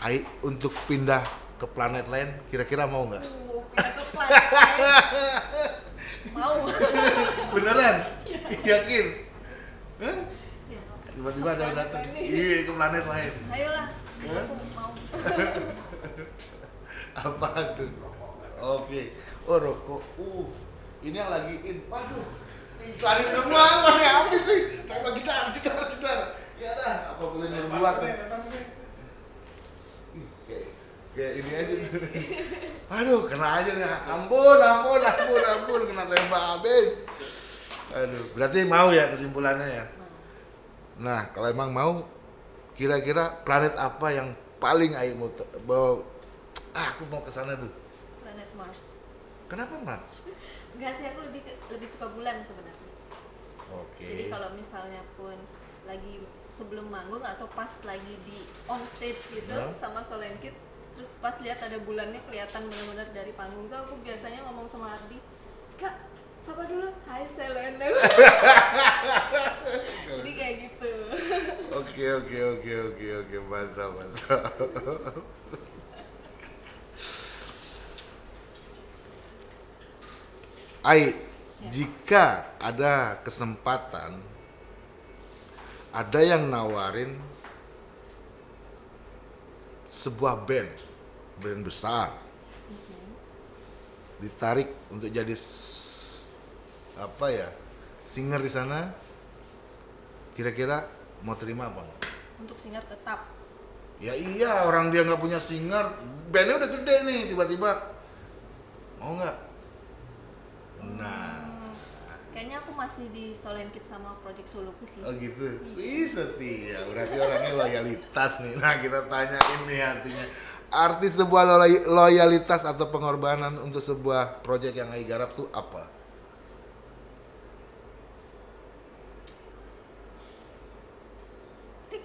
Ai untuk pindah ke planet lain, kira-kira mau nggak? uh pindah ke planet mau Beneran? Yakin? Hah? Tiba-tiba ada yang datang. Iya, ke planet lain. ayolah Hah? mau Apa tuh? Oke. Oh, rokok. Uh, ini yang lagi in. Waduh. Iklanin semua, mana habis sih? Kayak gitar, gitar, gitar. Ya dah, apa boleh berbuat ya? Kayak, kayak ini aja tuh. Aduh, kena aja nih. Ampun, ampun, ampun, ampun, kena tembak habis. Aduh, berarti mau ya kesimpulannya ya? Nah, kalau emang mau, kira-kira planet apa yang paling Aing mau bawa? Ah, aku mau ke sana tuh. planet Mars Kenapa Mars? enggak sih aku lebih ke- lebih suka bulan sebenarnya Oke. jadi kalau misalnya pun lagi sebelum manggung atau pas lagi di on stage gitu Ya. sama Solenkit terus pas lihat ada bulannya kelihatan benar-benar dari panggung tuh aku biasanya ngomong sama Ardi kak sapa dulu? Hai Selena. Jadi kayak gitu. Oke, oke, oke, oke, oke, mantap, mantap. Ai, jika ada kesempatan, ada yang nawarin sebuah band, band besar, Mhm. ditarik untuk jadi apa ya singer di sana kira-kira mau terima apa enggak? untuk singer tetap Ya iya orang dia nggak punya singer, bandnya udah gede nih tiba-tiba mau nggak? Nah, Hmm, kayaknya aku masih di Solenkit sama Project Soloku sih oh gitu. Ih setia, berarti orangnya loyalitas nih. Nah kita tanyain nih artinya arti sebuah loy- loyalitas atau pengorbanan untuk sebuah proyek yang Ai garap tuh apa? Tik.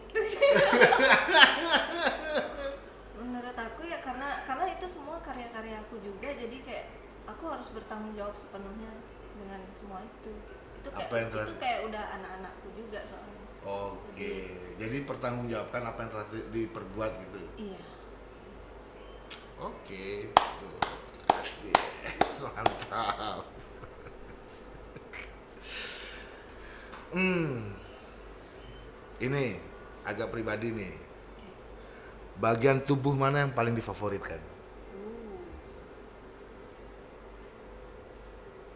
menurut aku ya karena karena itu semua karya-karya aku juga jadi kayak aku harus bertanggung jawab sepenuhnya dengan semua itu itu kayak Apa yang telah- itu kayak udah anak-anakku juga soalnya Oke, jadi pertanggungjawabkan apa yang telah di- diperbuat gitu. iya Oke, Tuh, asik, mantap. hmm, ini agak pribadi nih. Bagian tubuh mana yang paling difavoritkan? Uh.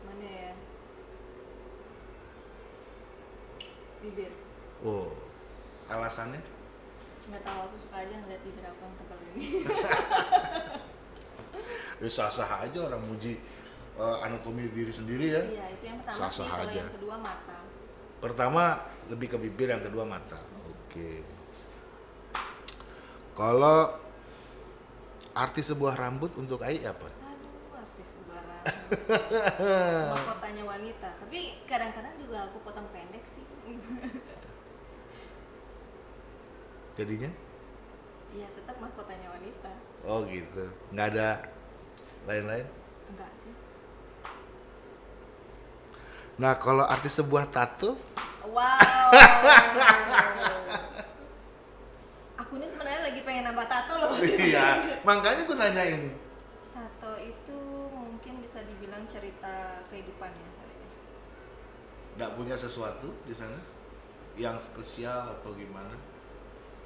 mana ya bibir Oh, alasannya? nggak tahu aku suka aja ngeliat bibir aku yang tebal ini Ya sah-sah aja orang muji eh, anatomi diri sendiri ya. iya itu yang pertama sih Sah-sah kalau aja. yang kedua mata Pertama lebih ke bibir, yang kedua mata. Oke. Kalau arti sebuah rambut untuk Ai apa? aduh artis sembarang mahkotanya wanita tapi kadang-kadang juga aku potong pendek sih Jadinya? iya tetap mahkotanya wanita Oh gitu. Nggak ada lain-lain? enggak sih Nah kalau arti sebuah tato? wow aku ini sebenarnya lagi pengen nambah tato loh iya. Makanya gue nanyain. tato itu mungkin bisa dibilang cerita kehidupannya ya. Nggak punya sesuatu di sana? Yang spesial atau gimana?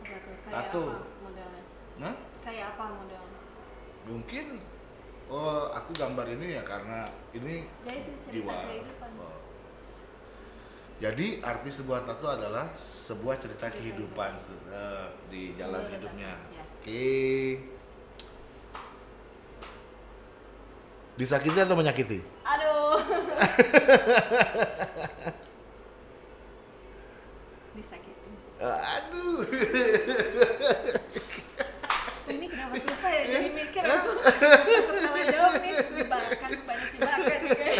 Apa tuh kayak Tato. apa modelnya Nah? kayak apa modelnya Mungkin Oh, aku gambar ini ya karena ini ya itu cerita jiwa. kehidupan Oh. Jadi arti sebuah tato adalah sebuah cerita Cerita kehidupan eh, di jalan hidupnya. ya. Oke. Disakiti atau menyakiti? aduh disakitin Eh, aduh. ini kenapa susah ya jadi mikir aku salah jawab nih jebakan banyak jebakan oke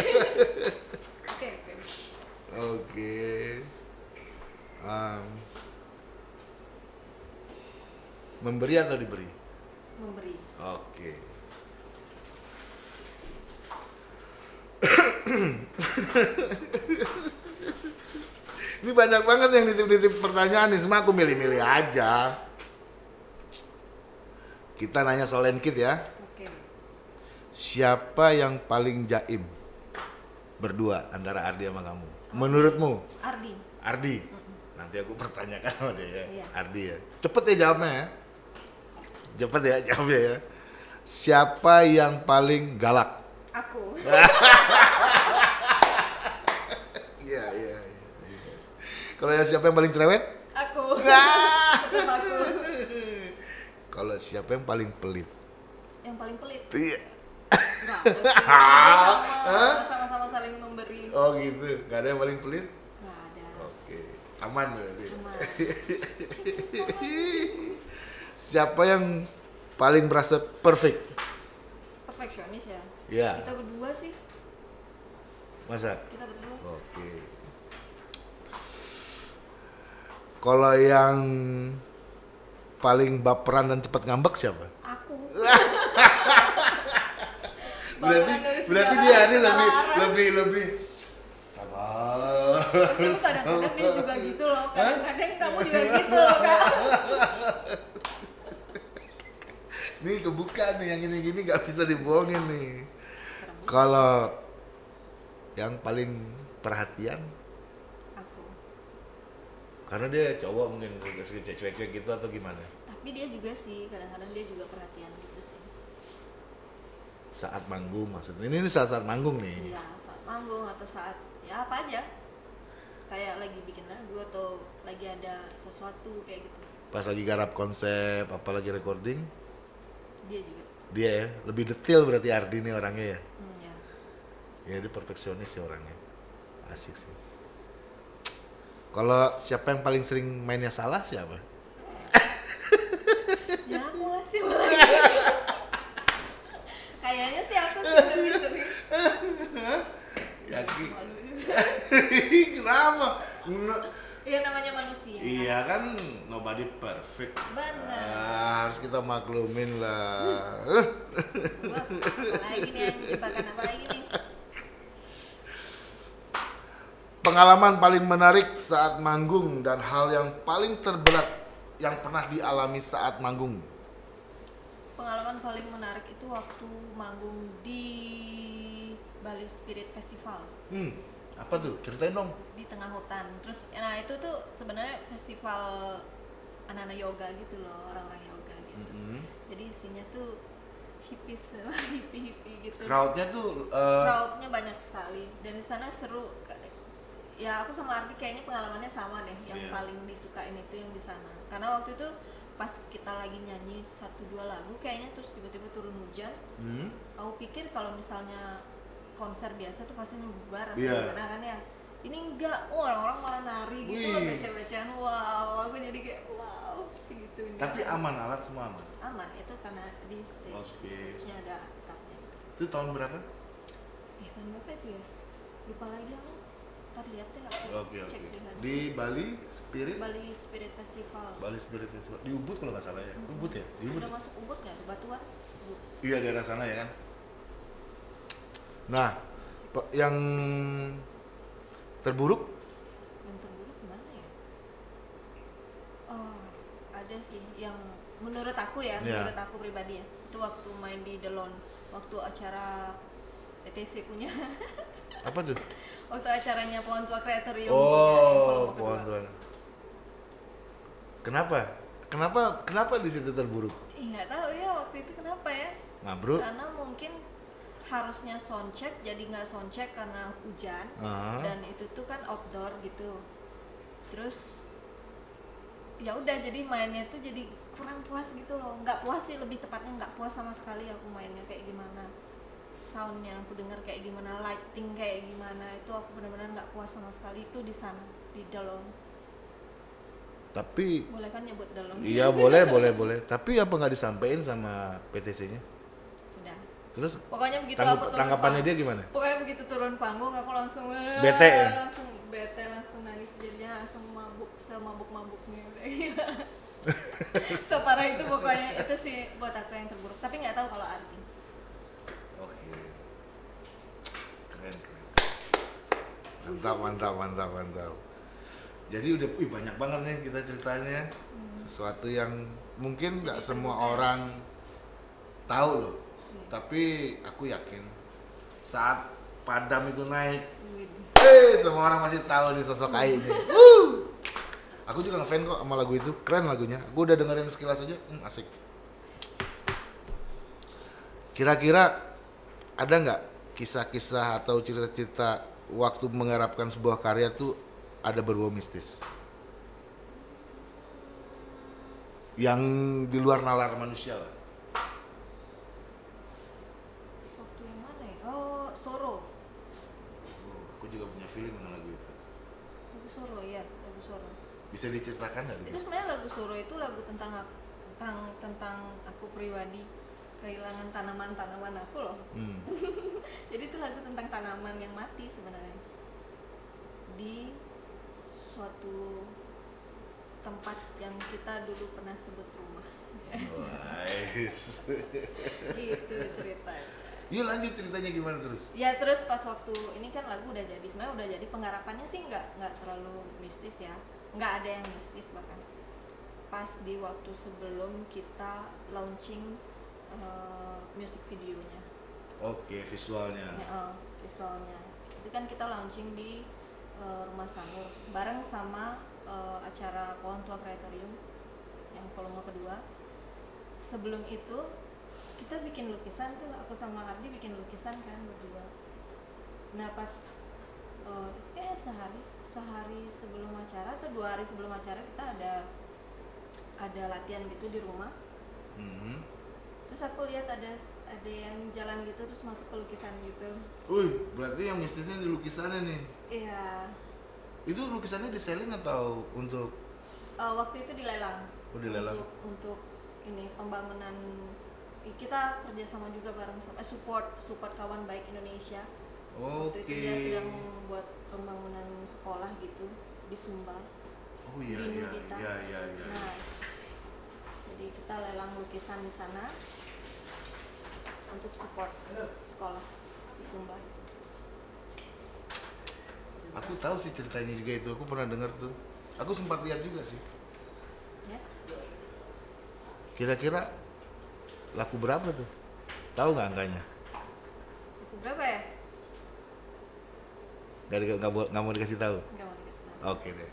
oke Oke. Em, memberi atau diberi? memberi Oke. Ini banyak banget yang nitip-nitip pertanyaan nih, semua aku milih-milih aja. Kita nanya soal Lenkit ya. oke Siapa yang paling jaim? Berdua antara Ardi sama kamu. Menurutmu? Ardi Ardi. Nanti aku pertanyakan sama dia ya. Iya. Ardi ya. Cepet ya jawabnya ya. Cepet ya jawabnya ya. Siapa yang paling galak? aku Iya, iya, iya. iya. Kalau yang siapa yang paling cerewet? aku Ah. aku Kalau siapa yang paling pelit? yang paling pelit Iya. sama-sama saling memberi Oh gitu. Gak ada yang paling pelit? nggak ada Oke. Aman berarti. Aman. Siapa yang paling merasa perfect? perfeksionis ya Iya. kita berdua sih Masa? kita berdua Oke. Kalau yang paling baperan dan cepat ngambek siapa? aku Berarti berarti dia ini lebih lebih lebih sabar. Tapi kadang-kadang dia juga gitu loh kadang-kadang kamu juga gitu loh kak Nih kebuka nih yang ini gini nggak bisa dibohongin nih. Kalau yang paling perhatian karena dia cowok mungkin cuek-cuek gitu atau gimana? tapi dia juga sih kadang-kadang dia juga perhatian gitu sih saat manggung maksudnya ini, ini saat-saat manggung nih Iya, saat manggung atau saat ya apa aja. Kayak lagi bikin lagu atau lagi ada sesuatu kayak gitu. pas lagi garap konsep apalagi recording Dia juga. dia ya lebih detail berarti Ardi nih orangnya ya Hmm, ya. ya dia perfeksionis ya orangnya asik sih kalau siapa yang paling sering mainnya salah siapa Ya aku lah sih. Kayaknya sih aku lebih sering. Yaki kenapa No- Iya namanya manusia. iya kan nobody perfect Benar. Ah, harus kita maklumin lah Wah, apalagi nih yang jebakan apa lagi nih? Pengalaman paling menarik saat manggung dan hal yang paling terberat yang pernah dialami saat manggung Pengalaman paling menarik itu waktu manggung di Bali Spirit Festival hmm apa tuh ceritain dong di tengah hutan. Terus nah itu tuh sebenarnya festival anak-anak yoga gitu loh, orang-orang yoga gitu. Mm-mm. Jadi isinya tuh hippies, hippie-hippie gitu. crowdnya tuh eh, crowdnya banyak sekali dan di sana seru ya aku sama Ardi kayaknya pengalamannya sama deh. Yang Iya. paling disukain itu yang di sana. Karena waktu itu pas kita lagi nyanyi satu dua lagu kayaknya terus tiba-tiba turun hujan. Hmm, aku pikir kalau misalnya konser biasa tuh pasti bubar atau Iya. gimana kan ya. Ini enggak. Oh, orang-orang malah nari gitu loh beceh-becehan wow aku jadi kayak wow segitu tapi aman alat semua aman? Aman itu karena di stage Oke. stage-nya ada atapnya. Itu tahun berapa? Eh tahun berapa itu ya? Lupa lagi aku. Ntar lihat deh aku oke cek oke dengan di Bali Spirit Bali Spirit Festival. Bali Spirit Festival di Ubud kalau nggak salah ya Ubud ya di Ubud Udah masuk Ubud nggak tuh Batuan? Ubud. iya daerah sana ya kan nah yang terburuk Yang terburuk mana ya? Oh ada sih yang menurut aku ya, Iya. menurut aku pribadi ya. Itu waktu main di Delon, waktu acara PTC punya, apa tuh? Waktu acaranya Pohon Tua Kreatorium. oh pohon tuan kenapa? Kenapa kenapa di situ terburuk? Ih, nggak tahu ya waktu itu kenapa ya? Mabruk? Karena mungkin harusnya soundcheck jadi nggak soundcheck karena hujan. Ah. dan itu tuh kan outdoor gitu. Terus ya udah jadi mainnya tuh jadi kurang puas gitu loh. Nggak puas sih lebih tepatnya nggak puas sama sekali aku mainnya kayak gimana soundnya aku dengar kayak gimana lighting kayak gimana itu aku benar-benar nggak puas sama sekali. Itu di sana di Dalon tapi boleh kan nyebut Dalon iya boleh boleh boleh. Tapi apa nggak disampaikan sama PTC-nya sudah. Terus pokoknya begitu tanggup- aku turun tanggapannya pang- dia gimana? pokoknya begitu turun panggung aku langsung Bete ya? langsung bete langsung nangis. Jadinya langsung mabuk semabuk mabuknya separah itu pokoknya. Itu sih buat aku yang terburuk. Tapi nggak tahu kalau arti Oke. Keren, keren. Mantap, mantap, mantap, mantap. Jadi udah wih, banyak banget nih kita ceritanya. Sesuatu yang mungkin nggak semua orang tahu loh. Iya. Tapi aku yakin saat padam itu naik, eh semua orang pasti tahu nih sosok Ai ini. Aku juga ngefan kok sama lagu itu, keren lagunya. Aku udah dengerin sekilas aja, hmm, asik. Kira-kira ada nggak kisah-kisah atau cerita-cerita waktu mengharapkan sebuah karya tuh ada berbau mistis? Yang di luar nalar manusia lah. waktu yang mana ya oh Soro Oh, aku juga punya feeling dengan lagu itu. lagu Soro ya lagu Soro Bisa diceritakan nggak? itu sebenarnya lagu Soro itu lagu tentang tentang tentang aku pribadi kehilangan tanaman-tanaman aku loh Hmm. Jadi itu lagu tentang tanaman yang mati sebenarnya di suatu tempat yang kita dulu pernah sebut rumah. Nice. gitu ceritanya. Yuk lanjut ceritanya gimana terus? Ya terus pas waktu ini kan lagu udah jadi sebenarnya udah jadi penggarapannya sih nggak nggak terlalu mistis ya nggak ada yang mistis bahkan pas di waktu sebelum kita launching eh, music videonya. Oke, visualnya. Ya, eh, visualnya. Itu kan kita launching di eh, rumah Sanur bareng sama eh, acara Pohon Tua Kreatorium yang volume kedua. Sebelum itu kita bikin lukisan tuh aku sama Ardi bikin lukisan kan berdua. Nah pas eh, itu kayak sehari sehari sebelum acara atau dua hari sebelum acara kita ada ada latihan gitu di rumah. Mhm. Terus aku lihat ada ada yang jalan gitu terus masuk ke lukisan gitu. Wih, berarti yang mistisnya di lukisannya nih. iya. Itu lukisannya di selling atau untuk? Eh, waktu itu dilelang. Oh, dilelang. untuk untuk ini pembangunan. Kita kerjasama juga bareng sama eh, support support kawan baik Indonesia. Oke. waktu itu dia sedang membuat pembangunan sekolah gitu di Sumbar Oh iya di iya iya iya iya. nah jadi kita lelang lukisan di sana untuk support sekolah di Sumbar itu Aku tahu sih ceritanya juga itu. Aku pernah dengar tuh. Aku sempat lihat juga sih. ya Kira-kira laku berapa tuh? Tahu nggak angkanya? itu berapa ya di- nggak, bo- nggak mau dikasih tahu. nggak mau dikasih tahu. Oke deh.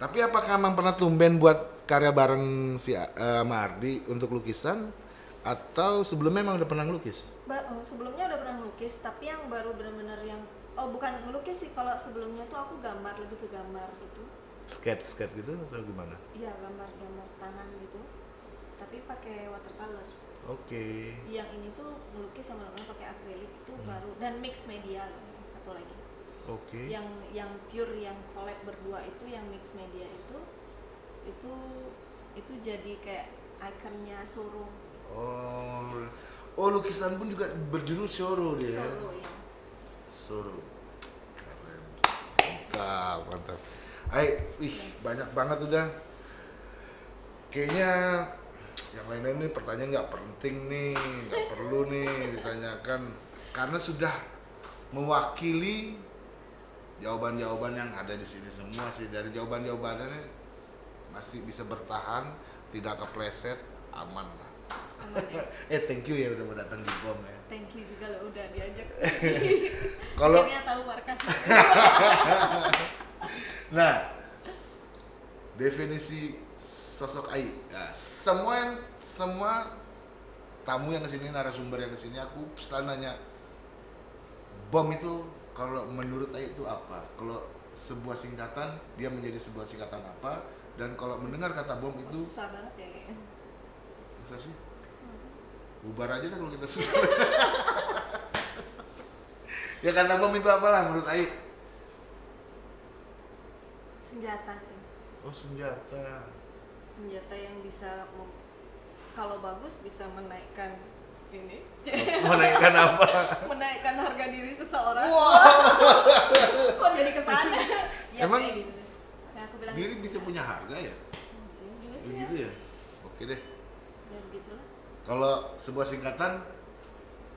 Tapi apakah emang pernah tumben buat karya bareng si eh, sama Ardi untuk lukisan atau sebelumnya emang udah pernah ngelukis? Ba- oh, sebelumnya udah pernah ngelukis tapi yang baru benar-benar yang oh bukan ngelukis sih kalau sebelumnya tuh aku gambar lebih ke gambar gitu Skate skate gitu atau gimana? iya gambar-gambar tangan gitu tapi pakai watercolor Oke. yang ini tuh ngelukis yang benar-benar pakai akrilik itu Hmm. baru dan mix media loh satu lagi Oke. yang yang pure yang collab berdua itu yang mix media itu itu itu jadi kayak ikonnya showroom Oh, oh lukisan pun juga berjudul Shoro dia. Solo ya Shoro. Keren. Mantap, mantap. Ay, wih, banyak banget udah. Kayaknya yang lain-lain nih pertanyaan nggak penting nih, nggak perlu nih ditanyakan karena sudah mewakili jawaban-jawaban yang ada di sini semua sih dari jawaban-jawabannya masih bisa bertahan, tidak kepleset, aman eh thank you ya udah mau datang di bom ya. thank you juga lo udah diajak Kalau tahu markas nah definisi sosok Ai, ya, semua yang semua tamu yang ke sini narasumber yang ke sini aku selalu nanya bom itu kalau menurut Ai itu apa? Kalau sebuah singkatan dia menjadi sebuah singkatan apa? Dan kalau mendengar kata bom itu susah banget ya masa sih? Bubar aja dah kalau kita susah. ya kata bom itu apalah menurut Ai? senjata sih Oh senjata. senjata yang bisa kalau bagus bisa menaikkan ini Menaikkan apa? menaikkan harga diri seseorang Wow. kok jadi ke sana ya Emang gitu. Nah, aku bilang Diri gitu bisa punya harga ya? Mungkin juga sih Begitu ya. ya? Oke deh. ya begitulah Kalau sebuah singkatan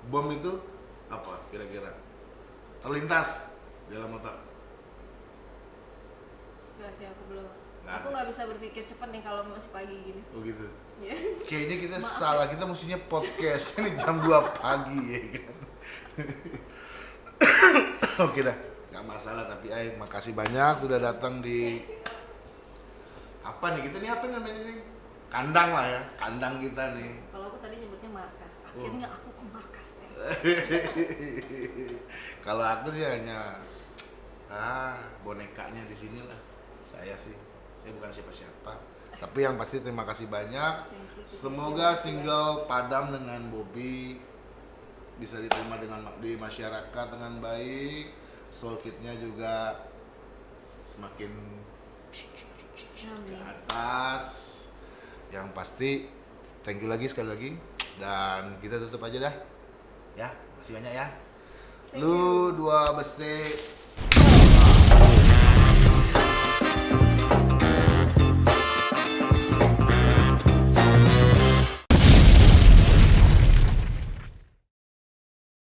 bom itu apa kira-kira? Terlintas dalam otak. Gak sih aku belum Nggak aku nggak bisa berpikir cepat nih kalau masih pagi gini Oh gitu. ya Kayaknya kita Maaf salah, kita mestinya podcast ini jam 2 pagi ya kan. Oke dah, nggak masalah tapi ay makasih banyak sudah datang di apa nih kita nih apa namanya nih kandang lah ya kandang kita nih kalau aku tadi nyebutnya markas Oh. akhirnya aku ke markas ya. Kalau aku sih hanya ah bonekanya di sini lah. Saya sih, saya bukan siapa-siapa. Tapi yang pasti terima kasih banyak. Semoga single Padam dengan Bobby bisa diterima dengan di masyarakat dengan baik. Soul kitnya juga semakin ke atas. Yang pasti thank you lagi sekali lagi dan kita tutup aja dah. Ya, masih banyak ya. Thank Lu dua besti